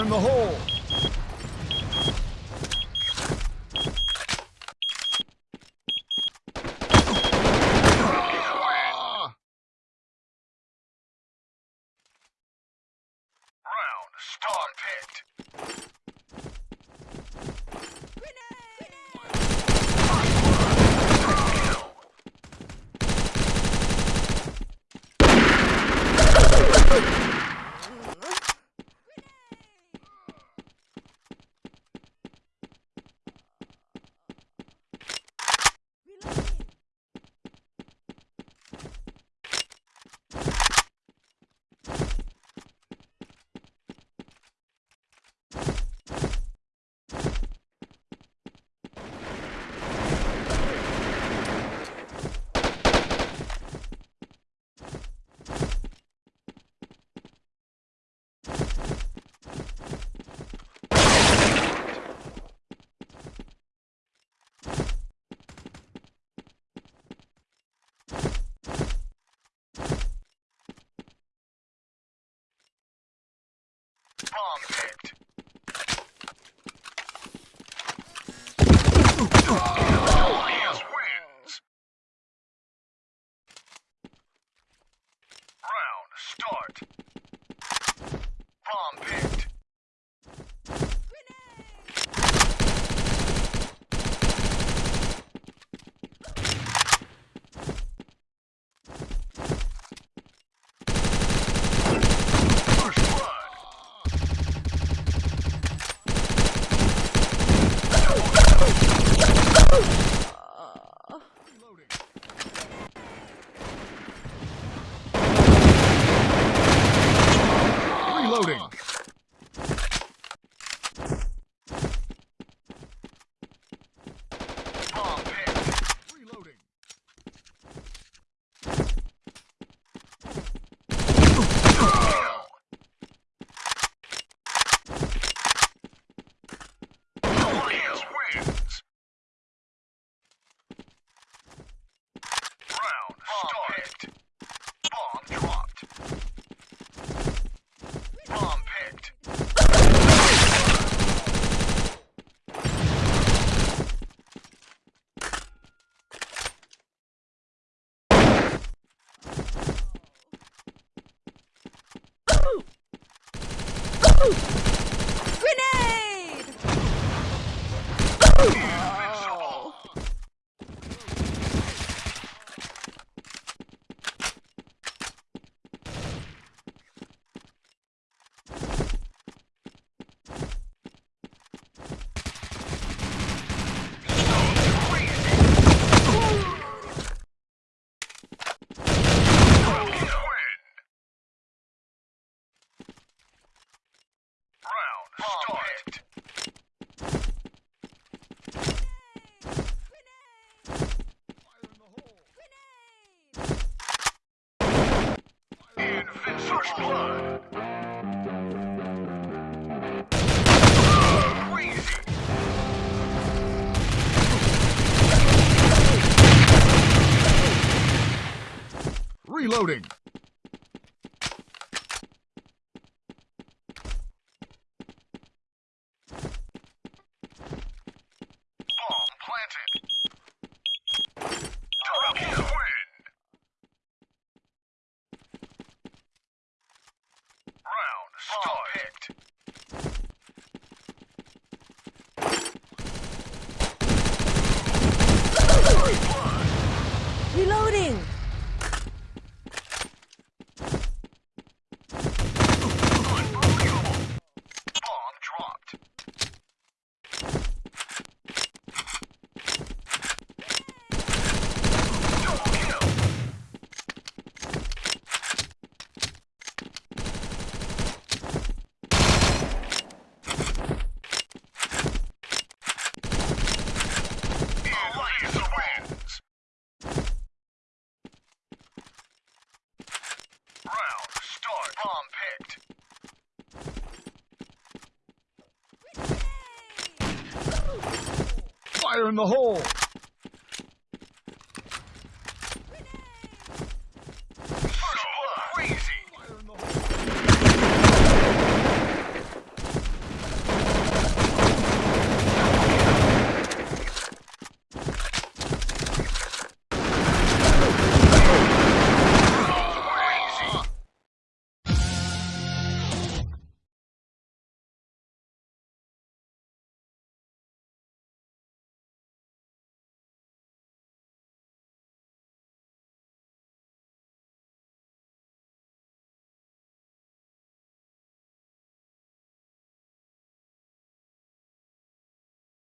in the hole. Round start picked. marked. Bomb picked. Oh! Woo! First blood. Reloading. Stop it! fire in the hole!